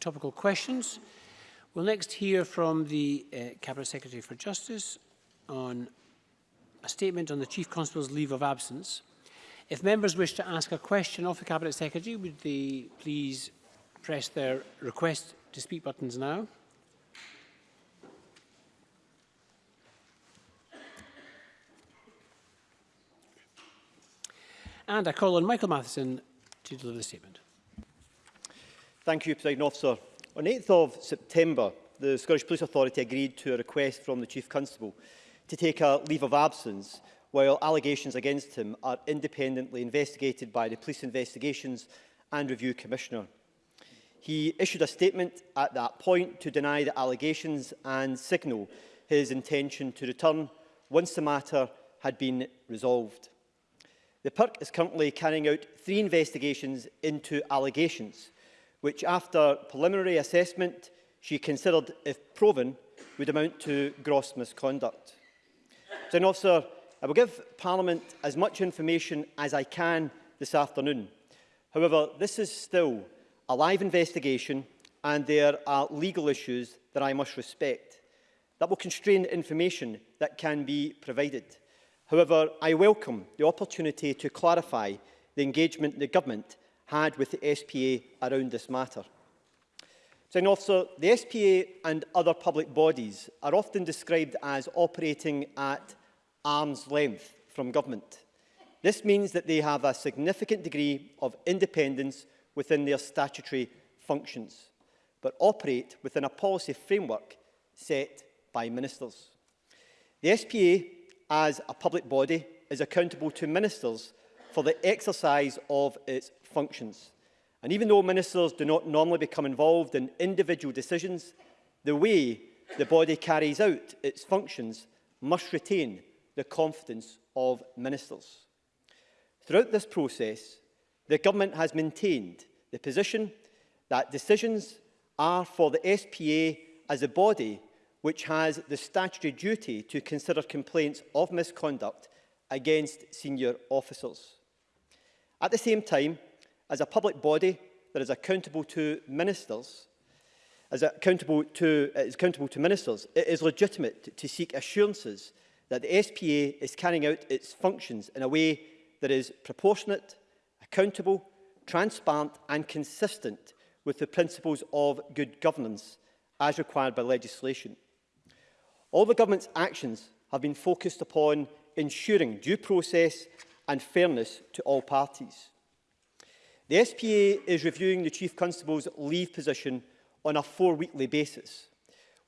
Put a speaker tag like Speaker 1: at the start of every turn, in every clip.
Speaker 1: topical questions. We'll next hear from the uh, Cabinet Secretary for Justice on a statement on the Chief Constable's leave of absence. If members wish to ask a question of the Cabinet Secretary, would they please press their request to speak buttons now? And I call on Michael Matheson to deliver the statement.
Speaker 2: Thank you, President Officer. On 8th of September, the Scottish Police Authority agreed to a request from the Chief Constable to take a leave of absence while allegations against him are independently investigated by the Police Investigations and Review Commissioner. He issued a statement at that point to deny the allegations and signal his intention to return once the matter had been resolved. The PERC is currently carrying out three investigations into allegations which after preliminary assessment she considered, if proven, would amount to gross misconduct. so, officer, I will give Parliament as much information as I can this afternoon. However, this is still a live investigation and there are legal issues that I must respect. That will constrain information that can be provided. However, I welcome the opportunity to clarify the engagement the Government had with the SPA around this matter. Signing officer, the SPA and other public bodies are often described as operating at arm's length from government. This means that they have a significant degree of independence within their statutory functions, but operate within a policy framework set by ministers. The SPA, as a public body, is accountable to ministers for the exercise of its functions. And even though ministers do not normally become involved in individual decisions, the way the body carries out its functions must retain the confidence of ministers. Throughout this process, the government has maintained the position that decisions are for the SPA as a body which has the statutory duty to consider complaints of misconduct against senior officers. At the same time, as a public body that is accountable to ministers, as accountable to, is accountable to ministers, it is legitimate to seek assurances that the SPA is carrying out its functions in a way that is proportionate, accountable, transparent and consistent with the principles of good governance as required by legislation. All the government's actions have been focused upon ensuring due process and fairness to all parties. The SPA is reviewing the Chief Constable's leave position on a four-weekly basis,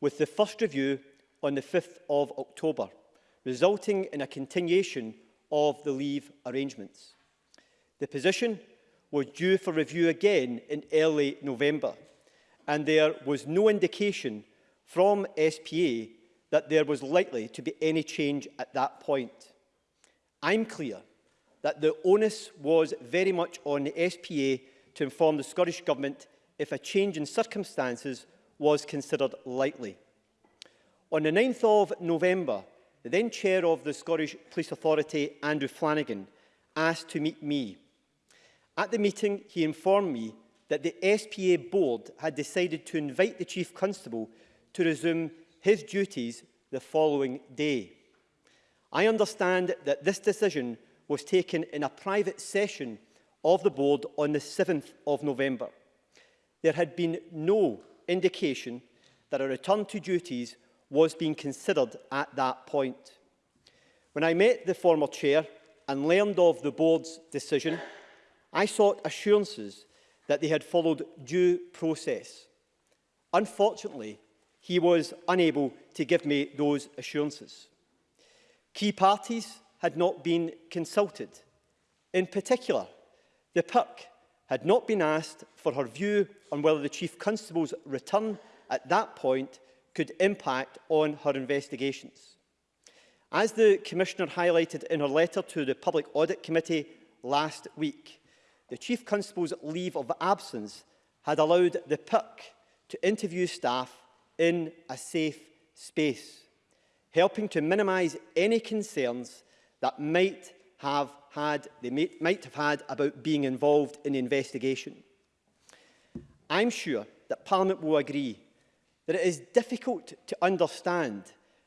Speaker 2: with the first review on the 5th of October, resulting in a continuation of the leave arrangements. The position was due for review again in early November, and there was no indication from SPA that there was likely to be any change at that point. I'm clear that the onus was very much on the SPA to inform the Scottish Government if a change in circumstances was considered likely. On the 9th of November, the then chair of the Scottish Police Authority, Andrew Flanagan, asked to meet me. At the meeting, he informed me that the SPA board had decided to invite the Chief Constable to resume his duties the following day. I understand that this decision was taken in a private session of the board on the 7th of November. There had been no indication that a return to duties was being considered at that point. When I met the former chair and learned of the board's decision, I sought assurances that they had followed due process. Unfortunately, he was unable to give me those assurances. Key parties had not been consulted. In particular, the PERC had not been asked for her view on whether the Chief Constable's return at that point could impact on her investigations. As the Commissioner highlighted in her letter to the Public Audit Committee last week, the Chief Constable's leave of absence had allowed the PIC to interview staff in a safe space, helping to minimise any concerns that might have had, they may, might have had about being involved in the investigation. I'm sure that Parliament will agree that it is difficult to understand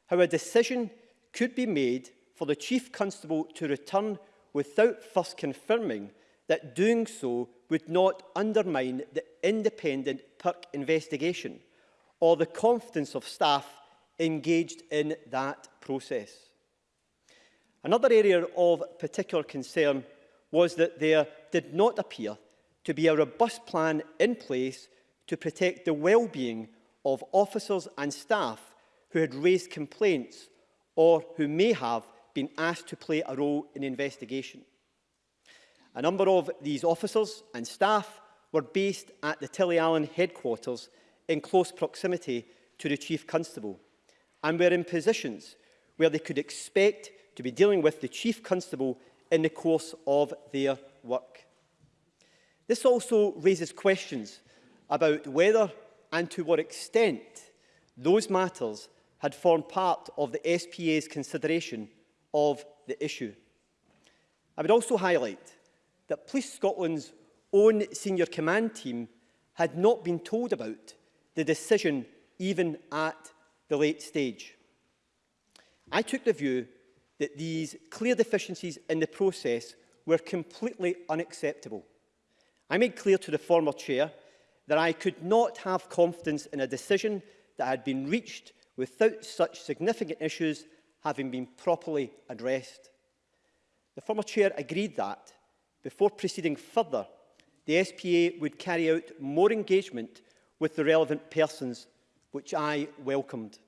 Speaker 2: how a decision could be made for the Chief Constable to return without first confirming that doing so would not undermine the independent PERC investigation or the confidence of staff engaged in that process. Another area of particular concern was that there did not appear to be a robust plan in place to protect the well-being of officers and staff who had raised complaints or who may have been asked to play a role in the investigation. A number of these officers and staff were based at the Tilly Allen headquarters in close proximity to the Chief Constable and were in positions where they could expect to be dealing with the Chief Constable in the course of their work. This also raises questions about whether and to what extent those matters had formed part of the SPA's consideration of the issue. I would also highlight that Police Scotland's own senior command team had not been told about the decision even at the late stage. I took the view that these clear deficiencies in the process were completely unacceptable. I made clear to the former chair that I could not have confidence in a decision that had been reached without such significant issues having been properly addressed. The former chair agreed that, before proceeding further, the SPA would carry out more engagement with the relevant persons, which I welcomed.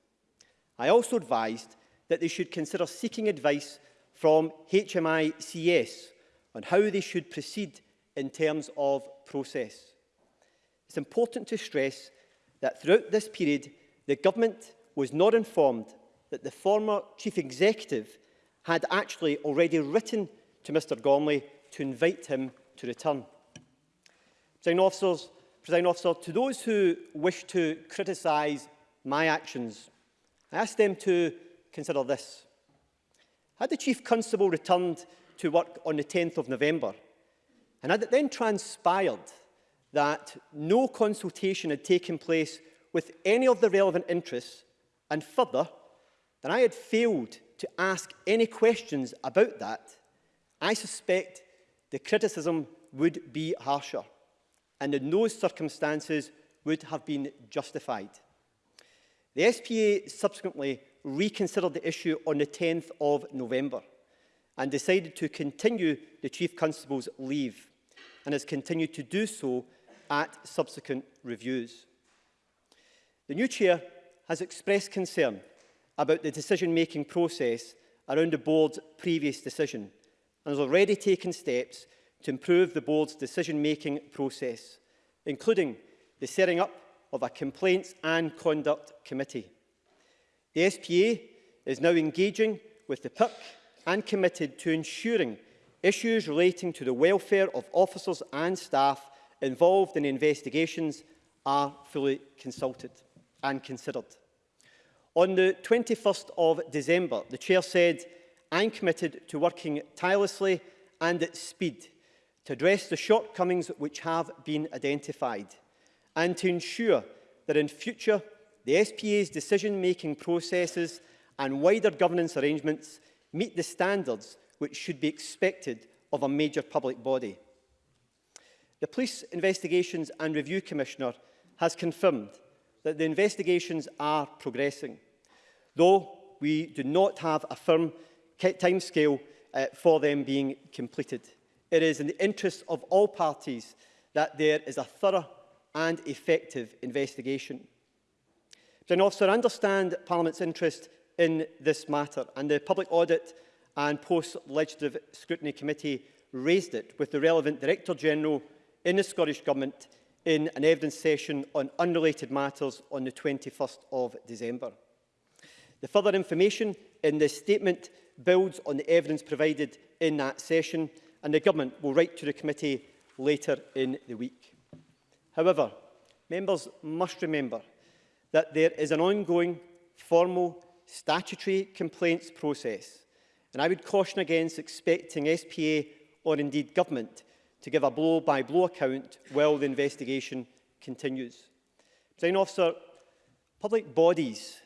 Speaker 2: I also advised that they should consider seeking advice from HMICS on how they should proceed in terms of process. It's important to stress that throughout this period, the government was not informed that the former chief executive had actually already written to Mr Gormley to invite him to return. Presiding officers, Presiding officer, to those who wish to criticise my actions, I ask them to consider this. Had the Chief Constable returned to work on the 10th of November, and had it then transpired that no consultation had taken place with any of the relevant interests, and further, that I had failed to ask any questions about that, I suspect the criticism would be harsher and in those circumstances would have been justified. The SPA subsequently reconsidered the issue on the 10th of November and decided to continue the Chief Constable's leave and has continued to do so at subsequent reviews. The new Chair has expressed concern about the decision-making process around the Board's previous decision and has already taken steps to improve the Board's decision-making process, including the setting up of a Complaints and Conduct Committee. The SPA is now engaging with the PIC and committed to ensuring issues relating to the welfare of officers and staff involved in investigations are fully consulted and considered. On the 21st of December, the Chair said, I'm committed to working tirelessly and at speed to address the shortcomings which have been identified and to ensure that in future the SPA's decision-making processes and wider governance arrangements meet the standards which should be expected of a major public body. The Police Investigations and Review Commissioner has confirmed that the investigations are progressing, though we do not have a firm timescale uh, for them being completed. It is in the interests of all parties that there is a thorough and effective investigation. Then, officer, I understand Parliament's interest in this matter, and the Public Audit and Post-Legislative Scrutiny Committee raised it with the relevant Director-General in the Scottish Government in an evidence session on unrelated matters on the 21st of December. The further information in this statement builds on the evidence provided in that session and the Government will write to the committee later in the week. However, members must remember that there is an ongoing formal statutory complaints process. And I would caution against expecting SPA or indeed government to give a blow-by-blow -blow account while the investigation continues. President officer, public bodies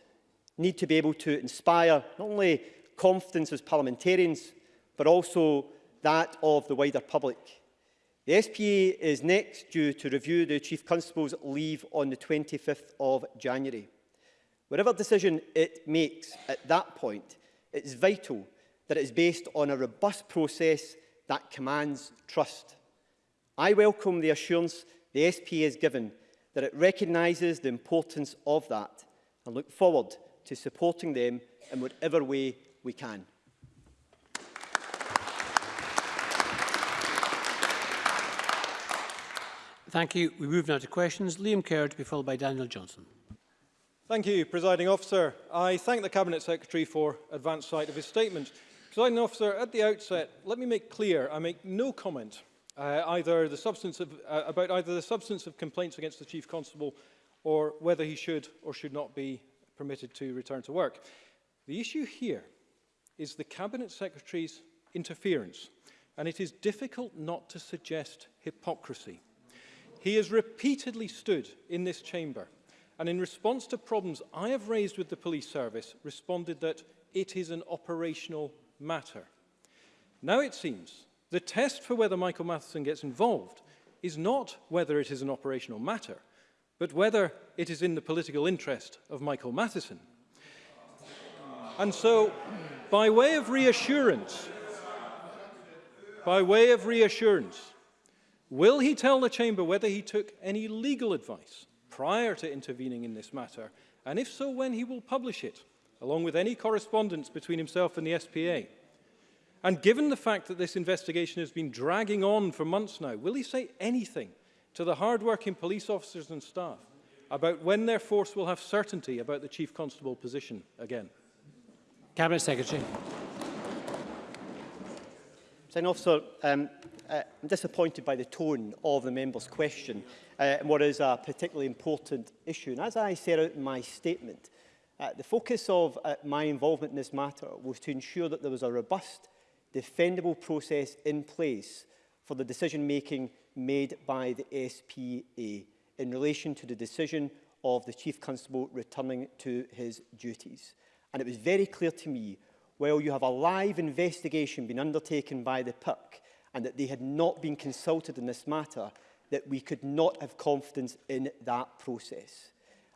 Speaker 2: need to be able to inspire not only confidence as parliamentarians, but also that of the wider public. The SPA is next due to review the Chief Constable's leave on the 25th of January. Whatever decision it makes at that point, it is vital that it is based on a robust process that commands trust. I welcome the assurance the SPA has given that it recognises the importance of that and look forward to supporting them in whatever way we can.
Speaker 1: Thank you. We move now to questions. Liam Kerr to be followed by Daniel Johnson.
Speaker 3: Thank you, Presiding Officer. I thank the Cabinet Secretary for advance sight of his statement. Presiding Officer, at the outset, let me make clear I make no comment uh, either the substance of, uh, about either the substance of complaints against the Chief Constable or whether he should or should not be permitted to return to work. The issue here is the Cabinet Secretary's interference, and it is difficult not to suggest hypocrisy. He has repeatedly stood in this chamber and in response to problems I have raised with the police service, responded that it is an operational matter. Now it seems the test for whether Michael Matheson gets involved is not whether it is an operational matter, but whether it is in the political interest of Michael Matheson. And so, by way of reassurance, by way of reassurance, Will he tell the Chamber whether he took any legal advice prior to intervening in this matter, and if so, when he will publish it, along with any correspondence between himself and the SPA? And given the fact that this investigation has been dragging on for months now, will he say anything to the hard-working police officers and staff about when their force will have certainty about the Chief Constable position again?
Speaker 1: Cabinet Secretary.
Speaker 2: Senator officer, um, uh, I'm disappointed by the tone of the member's question uh, and what is a particularly important issue. And as I set out in my statement, uh, the focus of uh, my involvement in this matter was to ensure that there was a robust, defendable process in place for the decision-making made by the SPA in relation to the decision of the Chief Constable returning to his duties. And it was very clear to me well, you have a live investigation being undertaken by the PIC and that they had not been consulted in this matter, that we could not have confidence in that process.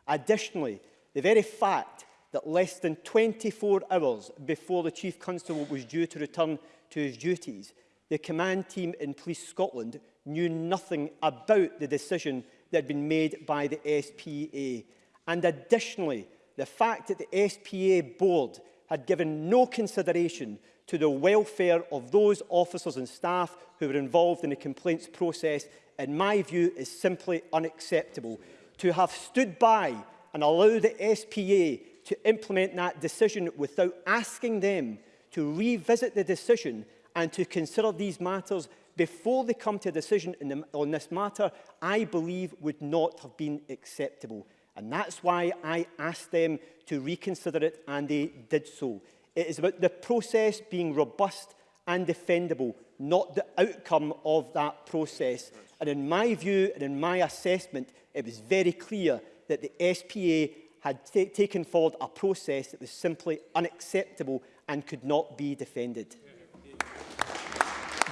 Speaker 2: Additionally, the very fact that less than 24 hours before the Chief Constable was due to return to his duties, the command team in Police Scotland knew nothing about the decision that had been made by the SPA. And additionally, the fact that the SPA board had given no consideration to the welfare of those officers and staff who were involved in the complaints process, in my view, is simply unacceptable. To have stood by and allow the SPA to implement that decision without asking them to revisit the decision and to consider these matters before they come to a decision the, on this matter, I believe would not have been acceptable. And that's why I asked them to reconsider it, and they did so. It is about the process being robust and defendable, not the outcome of that process. And in my view and in my assessment, it was very clear that the SPA had taken forward a process that was simply unacceptable and could not be defended.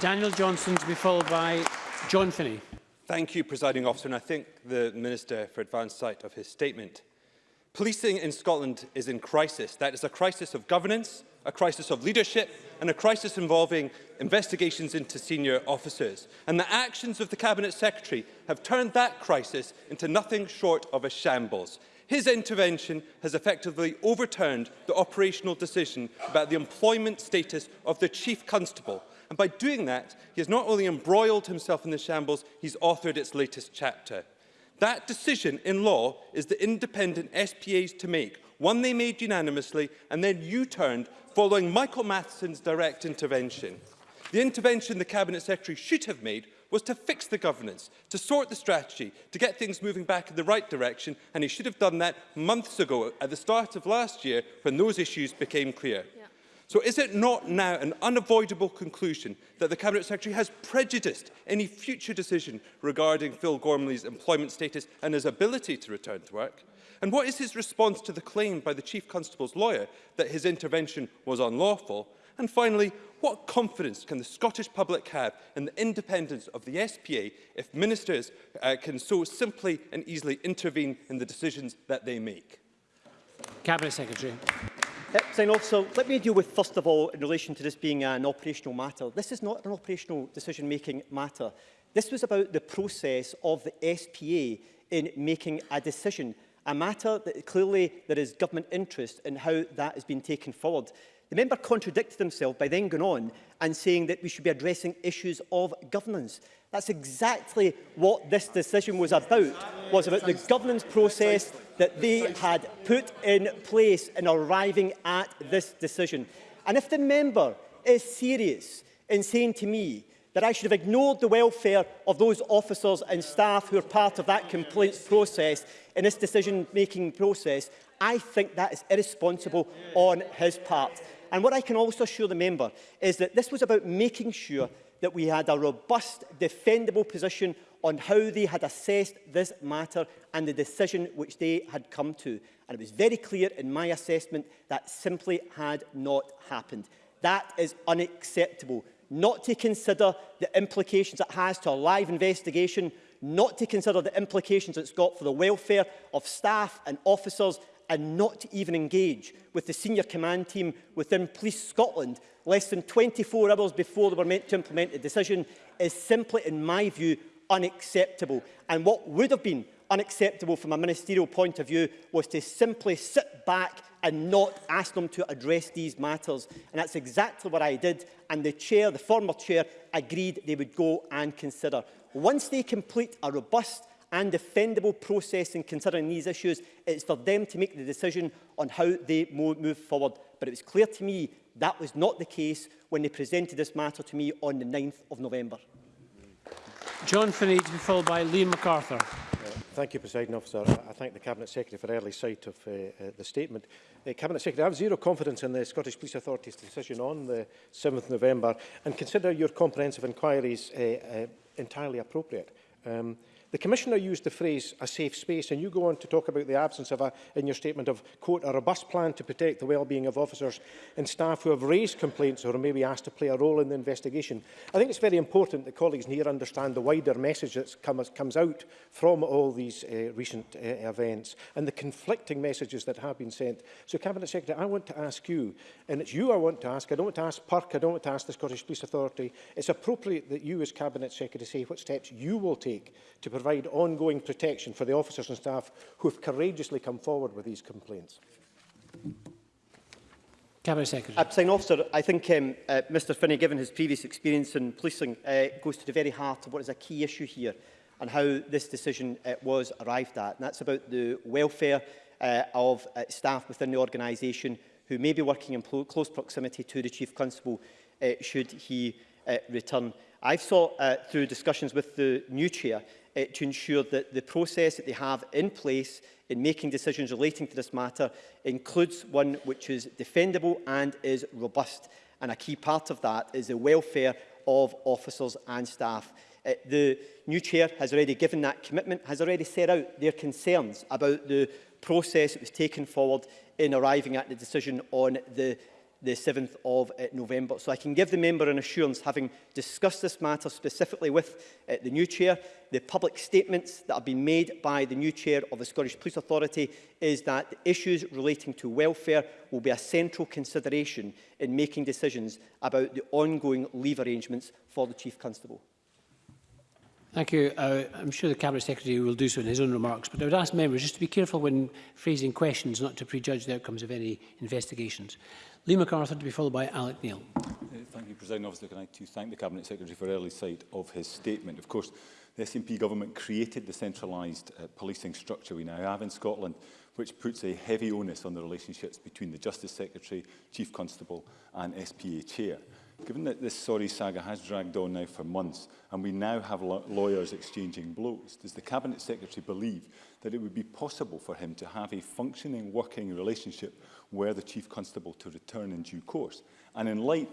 Speaker 1: Daniel Johnson to be followed by John Finney.
Speaker 4: Thank you, Presiding Officer, and I thank the Minister for advance sight of his statement. Policing in Scotland is in crisis. That is a crisis of governance, a crisis of leadership, and a crisis involving investigations into senior officers. And the actions of the Cabinet Secretary have turned that crisis into nothing short of a shambles. His intervention has effectively overturned the operational decision about the employment status of the Chief Constable, And by doing that, he has not only embroiled himself in the shambles, he's authored its latest chapter. That decision in law is the independent SPAs to make, one they made unanimously and then U-turned following Michael Matheson's direct intervention. The intervention the Cabinet Secretary should have made was to fix the governance, to sort the strategy, to get things moving back in the right direction, and he should have done that months ago at the start of last year when those issues became clear. Yeah. So is it not now an unavoidable conclusion that the Cabinet Secretary has prejudiced any future decision regarding Phil Gormley's employment status and his ability to return to work? And what is his response to the claim by the Chief Constable's lawyer that his intervention was unlawful? And finally, what confidence can the Scottish public have in the independence of the SPA if ministers uh, can so simply and easily intervene in the decisions that they make?
Speaker 1: Cabinet Secretary.
Speaker 2: Uh, Sign officer, let me deal with, first of all, in relation to this being an operational matter. This is not an operational decision-making matter. This was about the process of the SPA in making a decision, a matter that clearly there is government interest in how that has been taken forward. The member contradicted himself by then going on and saying that we should be addressing issues of governance. That's exactly what this decision was about, was about the governance process that they had put in place in arriving at this decision. And if the member is serious in saying to me that I should have ignored the welfare of those officers and staff who are part of that complaints process in this decision-making process, I think that is irresponsible on his part. And what I can also assure the member is that this was about making sure that we had a robust, defendable position on how they had assessed this matter and the decision which they had come to. And it was very clear in my assessment that simply had not happened. That is unacceptable. Not to consider the implications it has to a live investigation, not to consider the implications it's got for the welfare of staff and officers and not to even engage with the senior command team within Police Scotland less than 24 hours before they were meant to implement the decision is simply, in my view, unacceptable. And what would have been unacceptable from a ministerial point of view was to simply sit back and not ask them to address these matters. And that's exactly what I did. And the chair, the former chair, agreed they would go and consider. Once they complete a robust and defendable process in considering these issues, it's for them to make the decision on how they move forward. But it was clear to me that was not the case when they presented this matter to me on the 9th of November.
Speaker 1: John Finney to be followed by Liam MacArthur.
Speaker 5: Thank you, President Officer. I thank the Cabinet Secretary for early sight of uh, uh, the statement. Uh, Cabinet Secretary, I have zero confidence in the Scottish Police Authority's decision on the 7th November and consider your comprehensive inquiries uh, uh, entirely appropriate. Um, The Commissioner used the phrase a safe space and you go on to talk about the absence of a, in your statement of, quote, a robust plan to protect the well-being of officers and staff who have raised complaints or may be asked to play a role in the investigation. I think it's very important that colleagues here understand the wider message that come, comes out from all these uh, recent uh, events and the conflicting messages that have been sent. So, Cabinet Secretary, I want to ask you, and it's you I want to ask, I don't want to ask PERC, I don't want to ask the Scottish Police Authority, it's appropriate that you as Cabinet Secretary say what steps you will take to provide provide ongoing protection for the officers and staff who have courageously come forward with these complaints.
Speaker 1: Cabinet Secretary.
Speaker 2: Abstain Officer, I think um, uh, Mr Finney, given his previous experience in policing, uh, goes to the very heart of what is a key issue here and how this decision uh, was arrived at. And that's about the welfare uh, of uh, staff within the organisation who may be working in close proximity to the Chief Constable uh, should he uh, return. I've sought uh, through discussions with the new chair uh, to ensure that the process that they have in place in making decisions relating to this matter includes one which is defendable and is robust. And a key part of that is the welfare of officers and staff. Uh, the new chair has already given that commitment, has already set out their concerns about the process that was taken forward in arriving at the decision on the the 7th of uh, November. So I can give the member an assurance, having discussed this matter specifically with uh, the new chair, the public statements that have been made by the new chair of the Scottish Police Authority is that issues relating to welfare will be a central consideration in making decisions about the ongoing leave arrangements for the Chief Constable.
Speaker 1: Thank you. Uh, I'm sure the Cabinet Secretary will do so in his own remarks, but I would ask members just to be careful when phrasing questions not to prejudge the outcomes of any investigations. Lee MacArthur to be followed by Alec Neil.
Speaker 6: Uh, thank you, President Officer. Can I too thank the Cabinet Secretary for early sight of his statement. Of course, the SNP government created the centralised uh, policing structure we now have in Scotland, which puts a heavy onus on the relationships between the Justice Secretary, Chief Constable and SPA Chair. given that this sorry saga has dragged on now for months and we now have lawyers exchanging blows, does the Cabinet Secretary believe that it would be possible for him to have a functioning working relationship where the Chief Constable to return in due course? And in light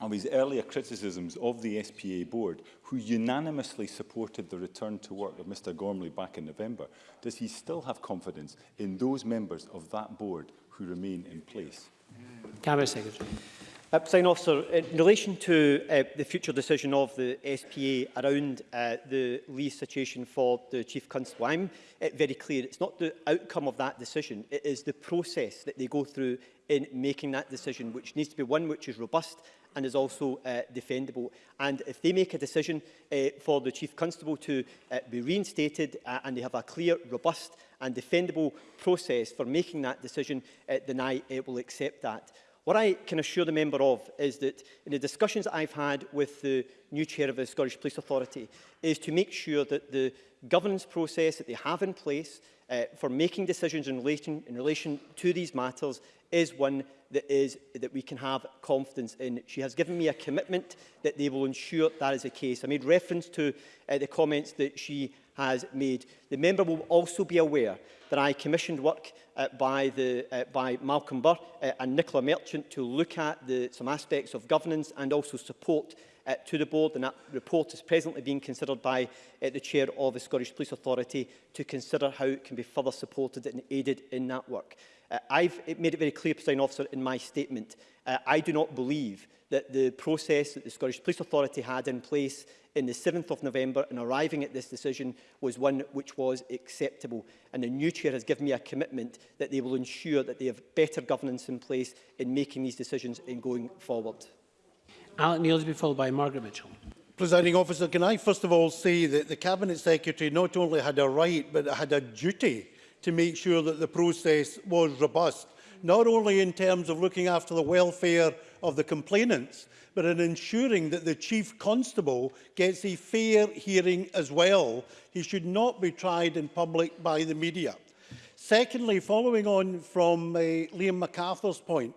Speaker 6: of his earlier criticisms of the SPA board, who unanimously supported the return to work of Mr Gormley back in November, does he still have confidence in those members of that board who remain in place?
Speaker 1: Cabinet Secretary.
Speaker 2: Uh, President Officer, in relation to uh, the future decision of the SPA around uh, the lease situation for the Chief Constable, I'm uh, very clear it's not the outcome of that decision, it is the process that they go through in making that decision, which needs to be one which is robust and is also uh, defendable. And if they make a decision uh, for the Chief Constable to uh, be reinstated uh, and they have a clear, robust and defendable process for making that decision, uh, then I uh, will accept that. What I can assure the member of is that in the discussions I've had with the new chair of the Scottish Police Authority is to make sure that the governance process that they have in place uh, for making decisions in relation, in relation to these matters is one that is that we can have confidence in. She has given me a commitment that they will ensure that is the case. I made reference to uh, the comments that she has made. The member will also be aware that I commissioned work uh, by, the, uh, by Malcolm Burr uh, and Nicola Merchant to look at the, some aspects of governance and also support uh, to the board and that report is presently being considered by uh, the chair of the Scottish Police Authority to consider how it can be further supported and aided in that work. Uh, I've made it very clear, President Officer, in my statement, uh, I do not believe that the process that the Scottish Police Authority had in place in the 7th of November in arriving at this decision was one which was acceptable. And the new chair has given me a commitment that they will ensure that they have better governance in place in making these decisions in going forward.
Speaker 1: Alec Neil to be followed by Margaret Mitchell.
Speaker 7: Presiding officer, can I first of all say that the Cabinet Secretary not only had a right but had a duty to make sure that the process was robust, not only in terms of looking after the welfare of the complainants, but in ensuring that the Chief Constable gets a fair hearing as well. He should not be tried in public by the media. Secondly, following on from uh, Liam MacArthur's point,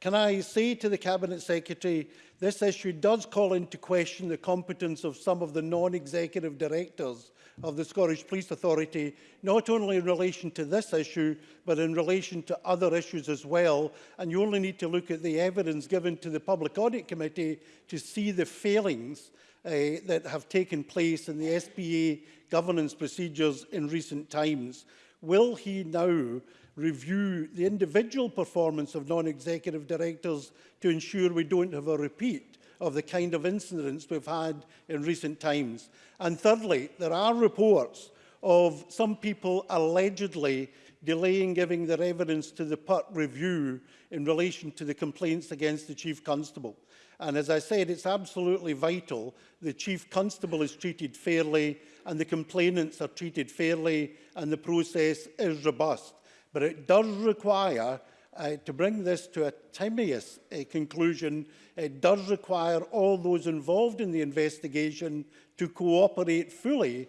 Speaker 7: can I say to the Cabinet Secretary, this issue does call into question the competence of some of the non-executive directors of the Scottish Police Authority, not only in relation to this issue, but in relation to other issues as well. And you only need to look at the evidence given to the Public Audit Committee to see the failings uh, that have taken place in the SPA governance procedures in recent times. Will he now review the individual performance of non-executive directors to ensure we don't have a repeat? of the kind of incidents we've had in recent times. And thirdly, there are reports of some people allegedly delaying giving their evidence to the PUT review in relation to the complaints against the Chief Constable. And as I said, it's absolutely vital the Chief Constable is treated fairly and the complainants are treated fairly and the process is robust. But it does require uh, to bring this to a timeous uh, conclusion it does require all those involved in the investigation to cooperate fully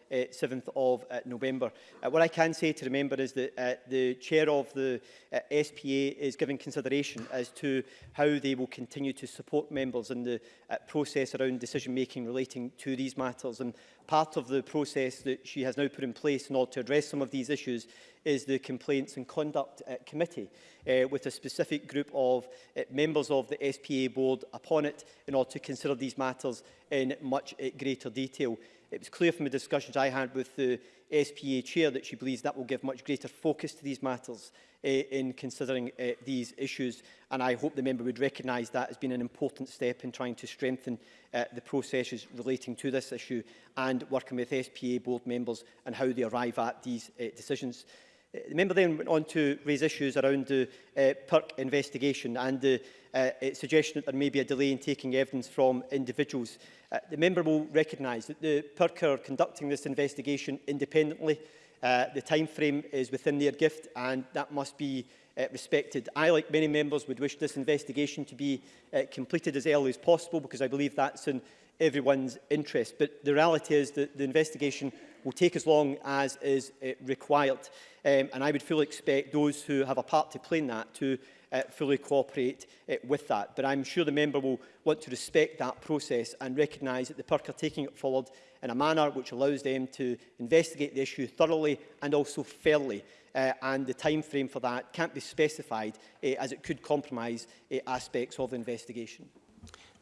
Speaker 2: uh, 7th of uh, November. Uh, what I can say to remember is that uh, the chair of the uh, SPA is giving consideration as to how they will continue to support members in the uh, process around decision making relating to these matters. And part of the process that she has now put in place in order to address some of these issues is the Complaints and Conduct uh, Committee, uh, with a specific group of uh, members of the SPA board upon it in order to consider these matters in much uh, greater detail. It was clear from the discussions I had with the SPA chair that she believes that will give much greater focus to these matters uh, in considering uh, these issues and I hope the member would recognise that as being an important step in trying to strengthen uh, the processes relating to this issue and working with SPA board members and how they arrive at these uh, decisions. The member then went on to raise issues around the uh, PERC investigation and the uh, uh, suggestion that there may be a delay in taking evidence from individuals. Uh, the member will recognise that the PERC are conducting this investigation independently. Uh, the time frame is within their gift and that must be uh, respected. I, like many members, would wish this investigation to be uh, completed as early as possible because I believe that's in everyone's interest. But the reality is that the investigation will take as long as is uh, required. Um, and I would fully expect those who have a part to play in that to uh, fully cooperate uh, with that. But I'm sure the member will want to respect that process and recognise that the PERC are taking it forward in a manner which allows them to investigate the issue thoroughly and also fairly. Uh, and the time frame for that can't be specified uh, as it could compromise uh, aspects of the investigation.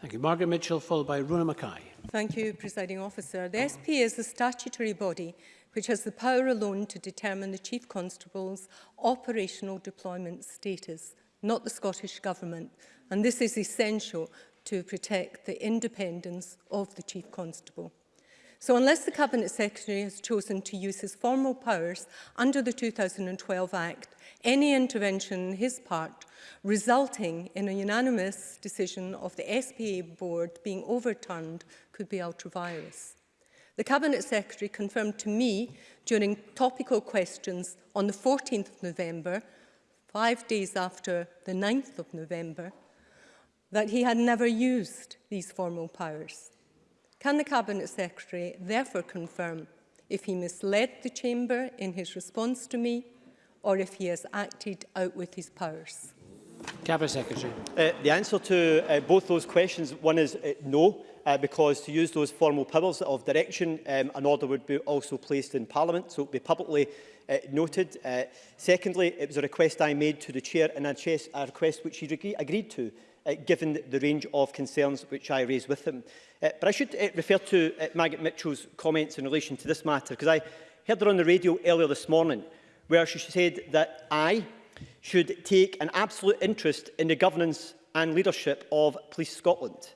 Speaker 1: Thank you. Margaret Mitchell, followed by Runa Mackay.
Speaker 8: Thank you, Presiding Officer. The SP is the statutory body which has the power alone to determine the Chief Constable's operational deployment status, not the Scottish Government. And this is essential to protect the independence of the Chief Constable. So unless the Cabinet Secretary has chosen to use his formal powers under the 2012 Act, any intervention on his part resulting in a unanimous decision of the SPA board being overturned could be ultra-virus. The Cabinet Secretary confirmed to me during topical questions on the 14th of November, five days after the 9th of November, that he had never used these formal powers. Can the Cabinet Secretary therefore confirm if he misled the Chamber in his response to me or if he has acted out with his powers?
Speaker 1: Cabinet Secretary.
Speaker 2: Uh, the answer to uh, both those questions, one is uh, no, uh, because to use those formal powers of direction, um, an order would be also placed in Parliament, so it would be publicly uh, noted. Uh, secondly, it was a request I made to the Chair and a, a request which he agreed to, uh, given the range of concerns which I raised with him. Uh, but I should uh, refer to uh, eh, Margaret Mitchell's comments in relation to this matter, because I heard her on the radio earlier this morning, where she said that I should take an absolute interest in the governance and leadership of Police Scotland,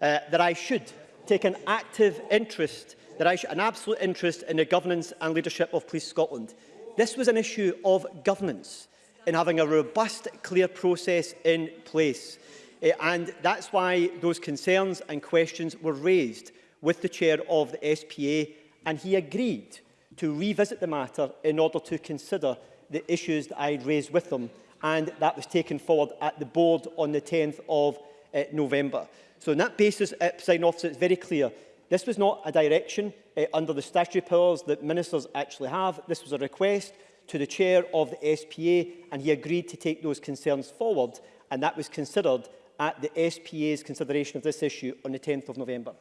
Speaker 2: uh, that I should take an active interest, that I should, an absolute interest in the governance and leadership of Police Scotland. This was an issue of governance in having a robust, clear process in place. Eh, and that's why those concerns and questions were raised with the chair of the SPA, and he agreed to revisit the matter in order to consider the issues that I raised with them, and that was taken forward at the board on the 10th of uh, November. So on that basis, uh, presiding officer, it's very clear This was not a direction uh, under the statutory powers that ministers actually have. This was a request to the chair of the SPA and he agreed to take those concerns forward and that was considered at the SPA's consideration of this issue on the 10th of November?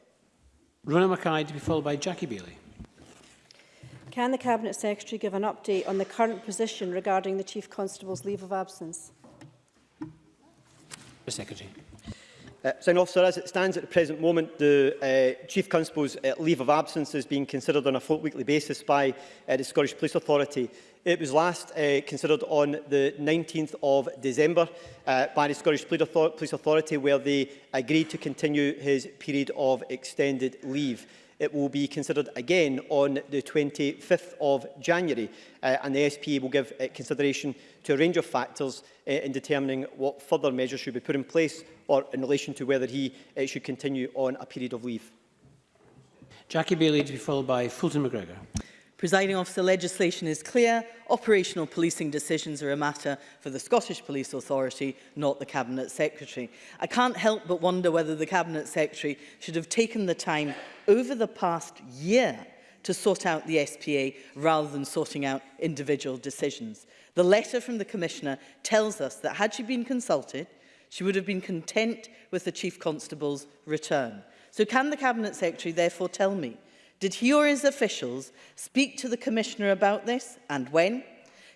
Speaker 1: Rona Mackay to be followed by Jackie Bailey.
Speaker 9: Can the Cabinet Secretary give an update on the current position regarding the Chief Constable's leave of absence?
Speaker 1: The Secretary.
Speaker 2: Uh, Sign officer, as it stands at the present moment, the uh, Chief Constable's uh, leave of absence is being considered on a float weekly basis by uh, the Scottish Police Authority. It was last uh, considered on the 19th of December uh, by the Scottish Police Authority where they agreed to continue his period of extended leave. It will be considered again on the 25th of January uh, and the SP will give uh, consideration to a range of factors uh, in determining what further measures should be put in place or in relation to whether he uh, should continue on a period of leave.
Speaker 1: Jackie Bailey to be followed by Fulton McGregor.
Speaker 10: Presiding officer, legislation is clear. Operational policing decisions are a matter for the Scottish Police Authority, not the Cabinet Secretary. I can't help but wonder whether the Cabinet Secretary should have taken the time over the past year to sort out the SPA rather than sorting out individual decisions. The letter from the Commissioner tells us that had she been consulted, she would have been content with the Chief Constable's return. So can the Cabinet Secretary therefore tell me Did he or his officials speak to the Commissioner about this and when?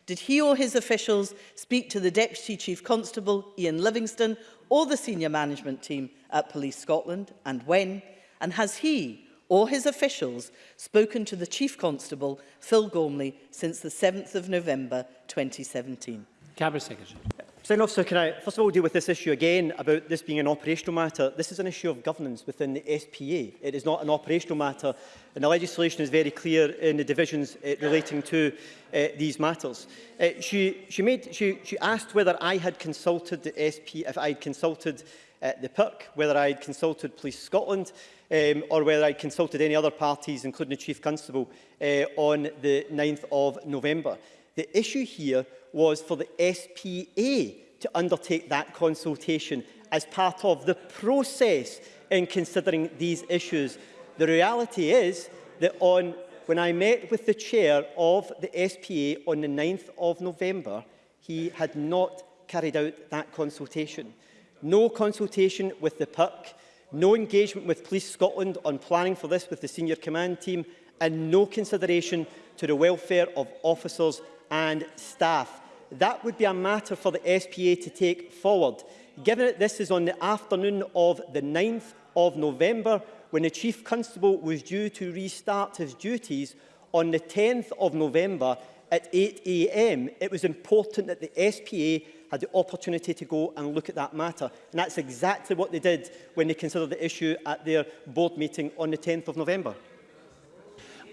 Speaker 10: Did he or his officials speak to the Deputy Chief Constable, Ian Livingston, or the senior management team at Police Scotland and when? And has he or his officials spoken to the Chief Constable, Phil Gormley, since the 7th of November 2017?
Speaker 1: Cabinet Secretary.
Speaker 2: Senator, Officer, can I first of all deal with this issue again about this being an operational matter? This is an issue of governance within the SPA. It is not an operational matter, and the legislation is very clear in the divisions uh, relating to uh, these matters. Uh, she, she, made, she, she asked whether I had consulted the SP, if I had consulted uh, the PIRC, whether I had consulted Police Scotland um, or whether I had consulted any other parties, including the Chief Constable, uh, on the 9th of November. The issue here was for the SPA to undertake that consultation as part of the process in considering these issues. The reality is that on, when I met with the chair of the SPA on the 9th of November, he had not carried out that consultation. No consultation with the PIC, no engagement with Police Scotland on planning for this with the senior command team, and no consideration to the welfare of officers and staff that would be a matter for the SPA to take forward. Given that this is on the afternoon of the 9th of November, when the Chief Constable was due to restart his duties on the 10th of November at 8am, it was important that the SPA had the opportunity to go and look at that matter. And that's exactly what they did when they considered the issue at their board meeting on the 10th of November.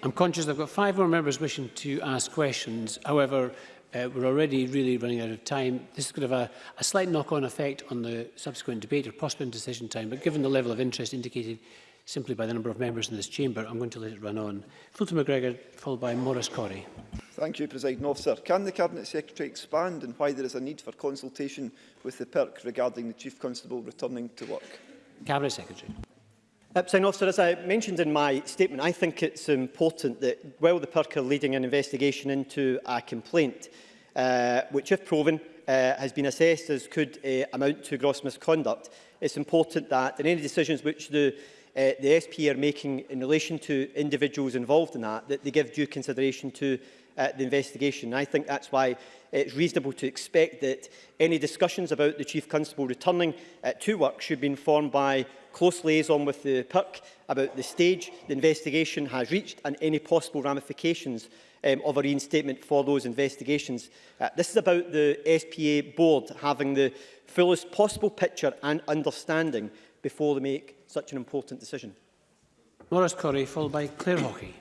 Speaker 1: I'm conscious I've got five more members wishing to ask questions. However, Uh, we're already really running out of time. This is going to have a, a slight knock-on effect on the subsequent debate or possible decision time, but given the level of interest indicated simply by the number of members in this chamber, I'm going to let it run on. Fulton McGregor, followed by Maurice Corey.
Speaker 11: Thank you, President Officer. Can the Cabinet Secretary expand on why there is a need for consultation with the PERC regarding the Chief Constable returning to work?
Speaker 1: Cabinet Secretary.
Speaker 2: Uh, Sign officer, as I mentioned in my statement, I think it's important that while the PIRC are leading an investigation into a complaint, uh, which if proven uh, has been assessed as could uh, amount to gross misconduct, it's important that in any decisions which the, uh, the SP are making in relation to individuals involved in that, that they give due consideration to uh, the investigation. I think that's why it's reasonable to expect that any discussions about the Chief Constable returning uh, to work should be informed by close liaison with the PIRC about the stage the investigation has reached and any possible ramifications um, of a reinstatement for those investigations. Uh, this is about the SPA board having the fullest possible picture and understanding before they make such an important decision.
Speaker 1: Morris Corrie, followed by Claire Hockey.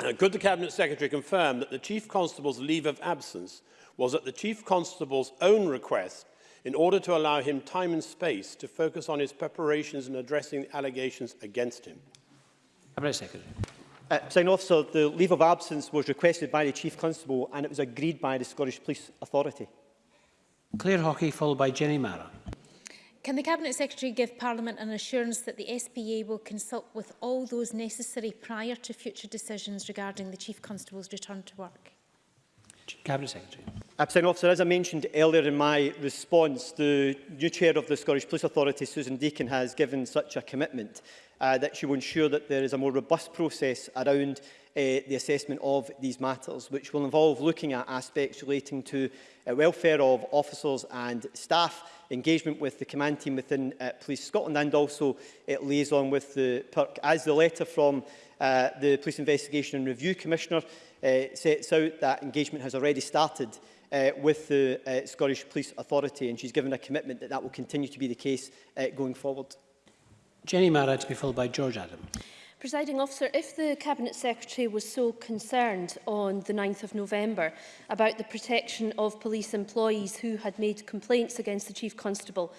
Speaker 12: Uh, could the Cabinet Secretary confirm that the Chief Constable's leave of absence was at the Chief Constable's own request in order to allow him time and space to focus on his preparations in addressing the allegations against him?
Speaker 1: Cabinet Secretary.
Speaker 2: Uh, Sign officer, the leave of absence was requested by the Chief Constable and it was agreed by the Scottish Police Authority.
Speaker 1: Claire Hockey, followed by Jenny Mara.
Speaker 13: Can the Cabinet Secretary give Parliament an assurance that the SPA will consult with all those necessary prior to future decisions regarding the Chief Constable's return to work?
Speaker 1: Cabinet Secretary.
Speaker 2: Absent Officer, as I mentioned earlier in my response, the new Chair of the Scottish Police Authority, Susan Deakin, has given such a commitment uh, that she will ensure that there is a more robust process around Uh, the assessment of these matters, which will involve looking at aspects relating to uh, welfare of officers and staff, engagement with the command team within uh, Police Scotland and also it on with the PERC. As the letter from the Police Investigation and Review Commissioner sets out, that engagement has already started uh, with the uh, Scottish Police Authority and she's given a commitment that that will continue to be the case uh, going forward.
Speaker 1: Jenny Mara to be followed by George Adam.
Speaker 9: Presiding officer, if the Cabinet Secretary was so concerned on the 9th of November about the protection of police employees who had made complaints against the Chief Constable,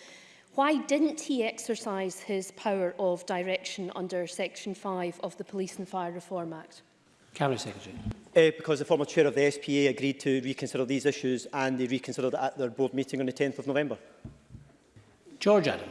Speaker 9: why didn't he exercise his power of direction under Section 5 of the Police and Fire Reform Act?
Speaker 1: Cabinet Secretary.
Speaker 2: Uh, because the former chair of the SPA agreed to reconsider these issues and they reconsidered at their board meeting on the 10th of November.
Speaker 1: George Adam.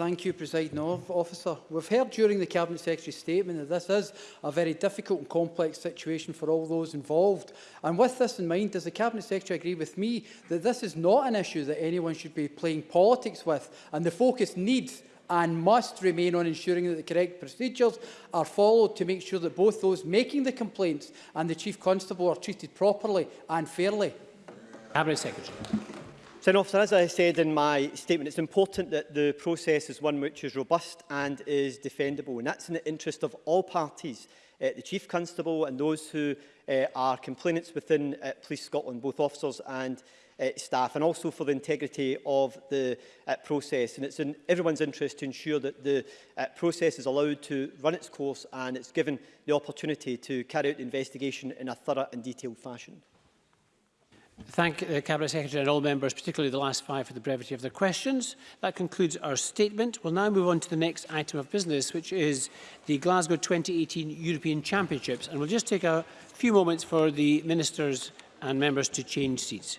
Speaker 14: Thank you, Presiding Officer. We've heard during the Cabinet Secretary's statement that this is a very difficult and complex situation for all those involved. And with this in mind, does the Cabinet Secretary agree with me that this is not an issue that anyone should be playing politics with and the focus needs and must remain on ensuring that the correct procedures are followed to make sure that both those making the complaints and the Chief Constable are treated properly and fairly?
Speaker 1: Cabinet Secretary.
Speaker 2: So, officer, as I said in my statement, it's important that the process is one which is robust and is defendable, and that's in the interest of all parties, uh, the Chief Constable and those who uh, are complainants within uh, Police Scotland, both officers and uh, staff, and also for the integrity of the uh, process. And it's in everyone's interest to ensure that the uh, process is allowed to run its course and it's given the opportunity to carry out the investigation in a thorough and detailed fashion
Speaker 1: thank the uh, Cabinet Secretary and all members, particularly the last five, for the brevity of their questions. That concludes our statement. We'll now move on to the next item of business, which is the Glasgow 2018 European Championships. And we'll just take a few moments for the ministers and members to change seats.